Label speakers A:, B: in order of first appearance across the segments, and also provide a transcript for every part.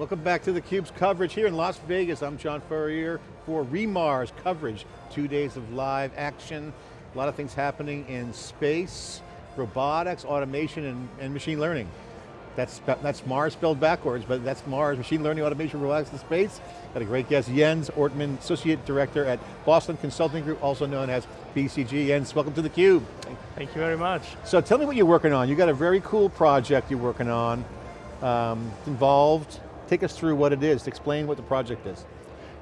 A: Welcome back to theCUBE's coverage here in Las Vegas. I'm John Furrier for REMARS coverage. Two days of live action, a lot of things happening in space, robotics, automation, and, and machine learning. That's, that's Mars spelled backwards, but that's Mars, machine learning, automation, robotics, and space. Got a great guest, Jens Ortman, Associate Director at Boston Consulting Group, also known as BCG. Jens, welcome to theCUBE.
B: Thank you very much.
A: So tell me what you're working on. You got a very cool project you're working on, um, involved Take us through what it is, explain what the project is.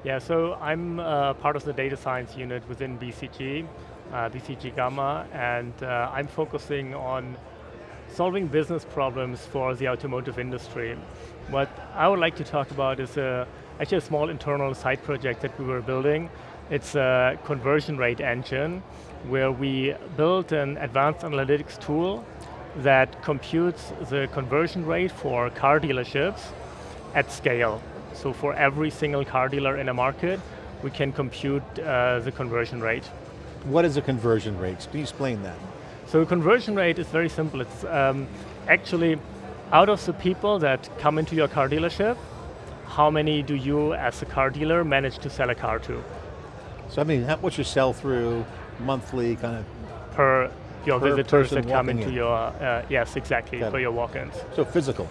B: Yeah, so I'm uh, part of the data science unit within BCG, uh, BCG Gamma, and uh, I'm focusing on solving business problems for the automotive industry. What I would like to talk about is a, actually a small internal side project that we were building. It's a conversion rate engine where we built an advanced analytics tool that computes the conversion rate for car dealerships at scale. So for every single car dealer in a market, we can compute uh, the conversion rate.
A: What is a conversion rate? Can you explain that?
B: So a conversion rate is very simple. It's um, actually out of the people that come into your car dealership, how many do you as a car dealer manage to sell a car to?
A: So I mean, what's your sell through monthly kind of?
B: Per your per visitors that come into in. your, uh, yes, exactly, Got for it. your walk-ins.
A: So physical.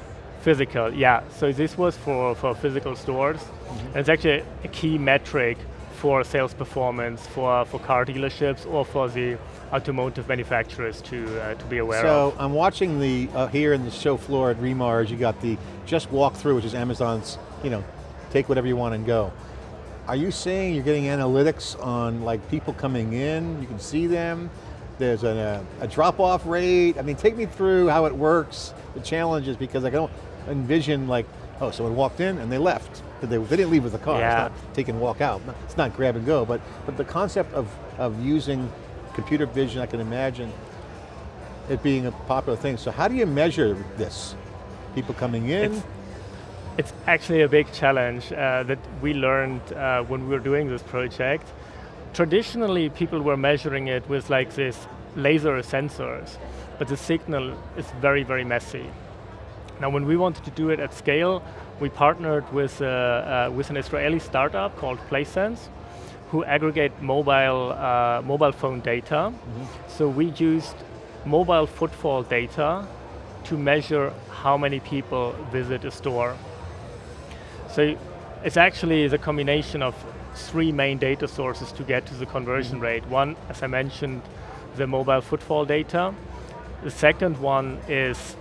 B: Physical, yeah. So this was for, for physical stores. Mm -hmm. And it's actually a key metric for sales performance for, for car dealerships or for the automotive manufacturers to, uh, to be aware
A: so,
B: of.
A: So I'm watching the, uh, here in the show floor at REMARS, you got the Just Walk Through, which is Amazon's, you know, take whatever you want and go. Are you saying you're getting analytics on like people coming in, you can see them, there's a, a drop-off rate, I mean, take me through how it works, the challenges, because I don't, envision like, oh, someone walked in and they left. They, they didn't leave with the car, yeah. it's not take and walk out. It's not grab and go, but, but the concept of, of using computer vision, I can imagine it being a popular thing. So how do you measure this? People coming in?
B: It's, it's actually a big challenge uh, that we learned uh, when we were doing this project. Traditionally, people were measuring it with like this laser sensors, but the signal is very, very messy. Now when we wanted to do it at scale, we partnered with, uh, uh, with an Israeli startup called PlaySense, who aggregate mobile, uh, mobile phone data. Mm -hmm. So we used mobile footfall data to measure how many people visit a store. So it's actually the combination of three main data sources to get to the conversion mm -hmm. rate. One, as I mentioned, the mobile footfall data. The second one is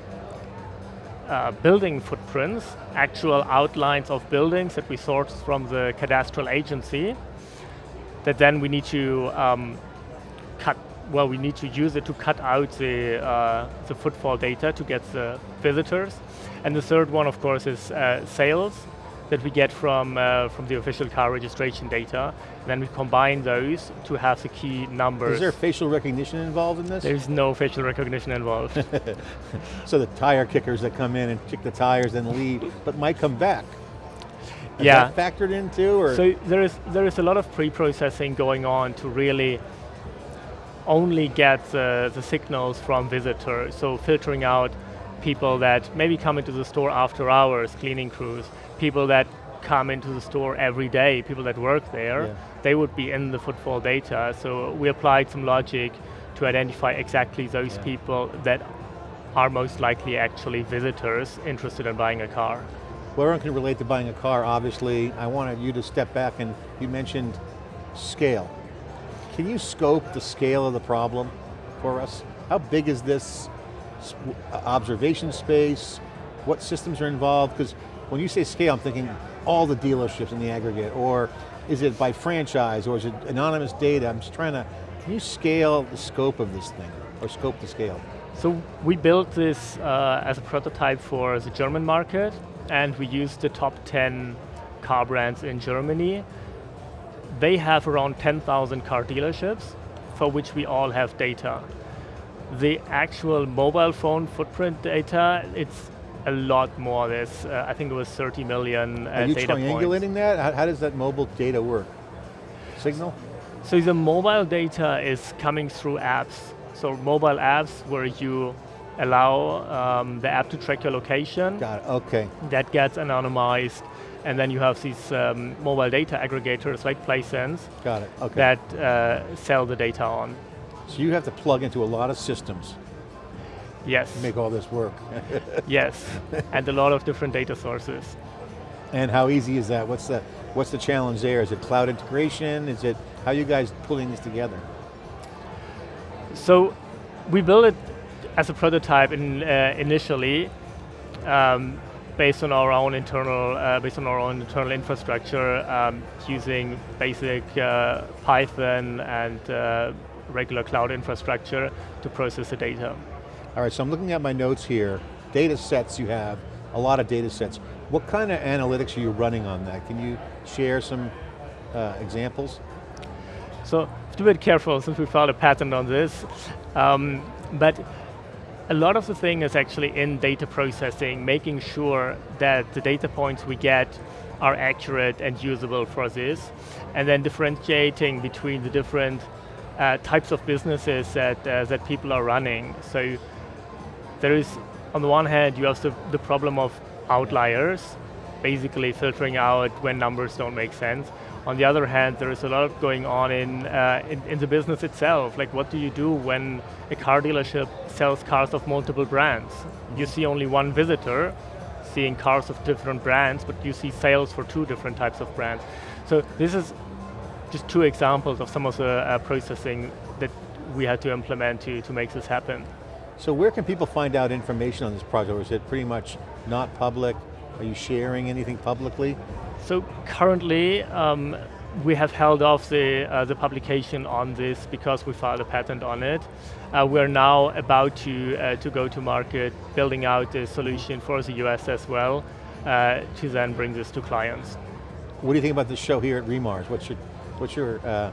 B: uh, building footprints, actual outlines of buildings that we source from the cadastral agency, that then we need to um, cut, well, we need to use it to cut out the, uh, the footfall data to get the visitors. And the third one, of course, is uh, sales, that we get from, uh, from the official car registration data. And then we combine those to have the key numbers.
A: Is there facial recognition involved in this?
B: There's no facial recognition involved.
A: so the tire kickers that come in and kick the tires and leave, but might come back. Is
B: yeah.
A: factored into? Or?
B: So there is, there is a lot of pre-processing going on to really only get the, the signals from visitors. So filtering out people that maybe come into the store after hours, cleaning crews, people that come into the store every day, people that work there, yeah. they would be in the footfall data. So we applied some logic to identify exactly those yeah. people that are most likely actually visitors interested in buying a car.
A: Well, everyone can relate to buying a car, obviously. I wanted you to step back and you mentioned scale. Can you scope the scale of the problem for us? How big is this observation space? What systems are involved? Because when you say scale, I'm thinking all the dealerships in the aggregate, or is it by franchise, or is it anonymous data? I'm just trying to, can you scale the scope of this thing, or scope the scale?
B: So we built this uh, as a prototype for the German market, and we used the top 10 car brands in Germany. They have around 10,000 car dealerships, for which we all have data. The actual mobile phone footprint data, it's a lot more. There's, uh, I think it was 30 million uh,
A: Are you triangulating that? How, how, does that mobile data work? Signal?
B: So the mobile data is coming through apps. So mobile apps where you allow um, the app to track your location.
A: Got it, okay.
B: That gets anonymized, and then you have these um, mobile data aggregators like PlaySense
A: Got it, okay.
B: that uh, sell the data on.
A: so you have to plug into a lot of systems
B: Yes,
A: make all this work.
B: yes, and a lot of different data sources.
A: and how easy is that? What's the, what's the challenge there? Is it cloud integration? Is it, how are you guys pulling this together?
B: So we built it as a prototype in, uh, initially, um, based on our own internal, uh, based on our own internal infrastructure, um, using basic uh, Python and uh, regular cloud infrastructure to process the data.
A: All right, so I'm looking at my notes here. Data sets you have, a lot of data sets. What kind of analytics are you running on that? Can you share some uh, examples?
B: So, have to be careful since we filed a patent on this. Um, but a lot of the thing is actually in data processing, making sure that the data points we get are accurate and usable for this, and then differentiating between the different uh, types of businesses that, uh, that people are running. So there is, on the one hand, you have the, the problem of outliers, basically filtering out when numbers don't make sense. On the other hand, there is a lot going on in, uh, in, in, the business itself. Like what do you do when a car dealership sells cars of multiple brands? You see only one visitor seeing cars of different brands, but you see sales for two different types of brands. So this is just two examples of some of the uh, processing that we had to implement to, to make this happen.
A: So where can people find out information on this project, or is it pretty much not public? Are you sharing anything publicly?
B: So currently, um, we have held off the, uh, the publication on this because we filed a patent on it. Uh, we're now about to, uh, to go to market, building out a solution for the US as well, uh, to then bring this to clients.
A: What do you think about the show here at Remars? What's your, what's your, uh,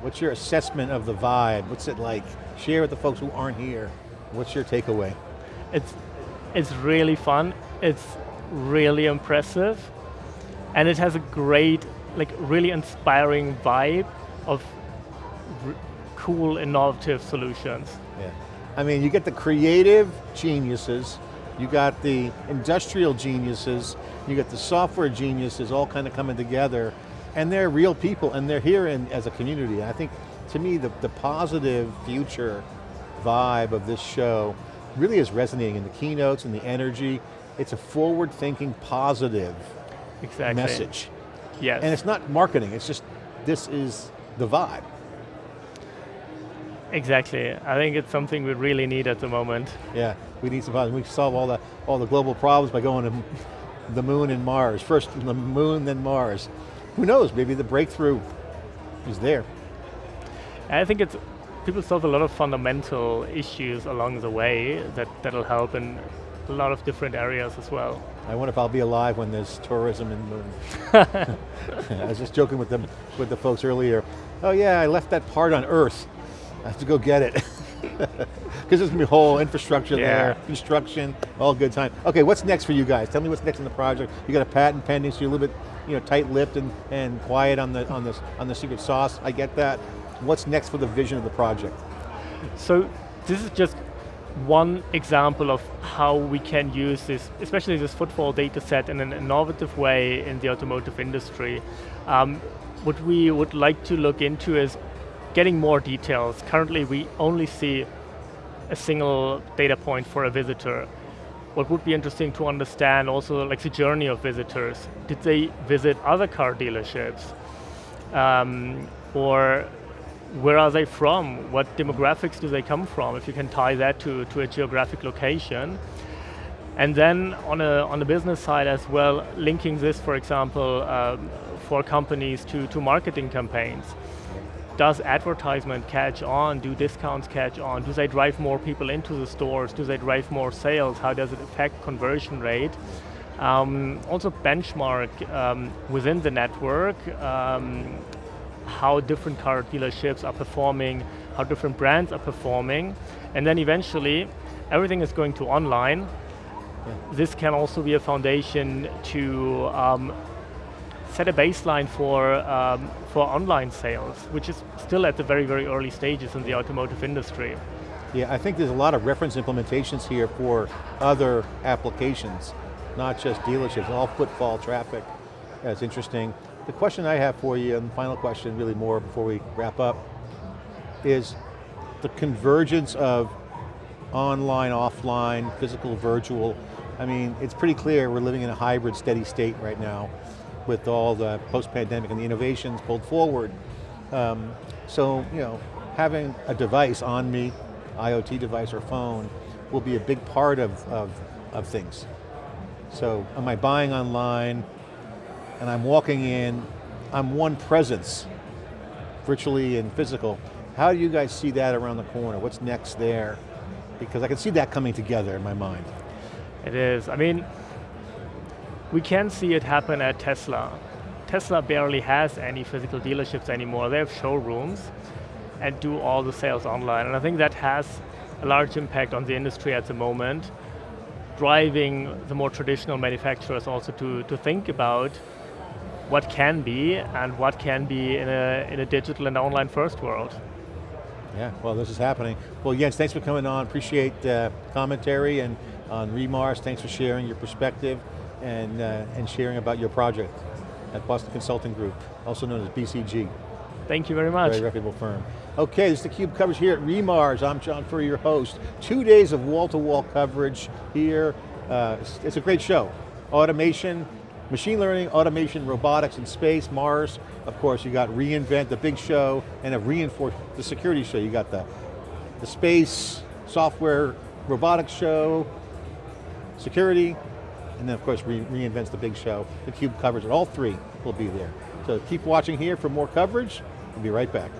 A: what's your assessment of the vibe? What's it like? Share with the folks who aren't here. What's your takeaway?
B: It's, it's really fun. It's really impressive. And it has a great, like really inspiring vibe of cool, innovative solutions.
A: Yeah. I mean, you get the creative geniuses, you got the industrial geniuses, you got the software geniuses all kind of coming together, and they're real people, and they're here in, as a community. And I think, to me, the, the positive future vibe of this show really is resonating in the keynotes and the energy. It's a forward-thinking, positive
B: exactly.
A: message.
B: Yes.
A: And it's not marketing, it's just, this is the vibe.
B: Exactly. I think it's something we really need at the moment.
A: Yeah, we need some problems. We solve all the all the global problems by going to the moon and Mars. First the moon, then Mars. Who knows, maybe the breakthrough is there.
B: I think it's, people solve a lot of fundamental issues along the way that, that'll help in a lot of different areas as well.
A: I wonder if I'll be alive when there's tourism in the moon. I was just joking with them, with the folks earlier. Oh yeah, I left that part on Earth. I have to go get it. Because there's going to be whole infrastructure
B: Yeah.
A: there, construction, all good time. Okay, what's next for you guys? Tell me what's next in the project. You got a patent pending, so you're a little bit you know, tight-lipped and, and quiet on the, on, the, on the secret sauce. I get that. What's next for the vision of the project?
B: So this is just one example of how we can use this, especially this footfall data set in an innovative way in the automotive industry. Um, what we would like to look into is getting more details. Currently we only see a single data point for a visitor. What would be interesting to understand also like the journey of visitors. Did they visit other car dealerships? Um, or where are they from? What demographics do they come from? If you can tie that to, to a geographic location. And then on, a, on the business side as well, linking this, for example, um, for companies to, to marketing campaigns. Does advertisement catch on? Do discounts catch on? Do they drive more people into the stores? Do they drive more sales? How does it affect conversion rate? Um, also benchmark um, within the network um, how different car dealerships are performing, how different brands are performing, and then eventually everything is going to online.
A: Yeah.
B: This can also be a foundation to um, set a baseline for, um, for online sales, which is still at the very, very early stages in the automotive industry.
A: Yeah, I think there's a lot of reference implementations here for other applications, not just dealerships, all footfall traffic. That's interesting. The question I have for you, and the final question really more before we wrap up, is the convergence of online, offline, physical, virtual. I mean, it's pretty clear we're living in a hybrid steady state right now with all the post-pandemic and the innovations pulled forward. Um, so, you know, having a device on me, IoT device or phone, will be a big part of, of, of things. So, am I buying online, and I'm walking in, I'm one presence, virtually and physical. How do you guys see that around the corner? What's next there? Because I can see that coming together in my mind.
B: It is, I mean, we can see it happen at Tesla. Tesla barely has any physical dealerships anymore. They have showrooms and do all the sales online. And I think that has a large impact on the industry at the moment, driving the more traditional manufacturers also to, to think about what can be and what can be in a, in a digital and online first world.
A: Yeah, well this is happening. Well Jens, thanks for coming on. Appreciate uh, commentary and on Remars. Thanks for sharing your perspective and, uh, and sharing about your project at Boston Consulting Group, also known as BCG.
B: Thank you very much.
A: Very reputable firm. Okay, this is theCUBE coverage here at Remars. I'm John Furrier, your host. Two days of wall-to-wall -wall coverage here. Uh, it's, it's a great show. Automation, machine learning, automation, robotics, and space, Mars. Of course, you got reInvent, the big show, and a reinforce the security show. You got the, the space, software, robotics show, security, and then of course re reInvent's the big show. The Cube covers it, all three will be there. So keep watching here for more coverage. We'll be right back.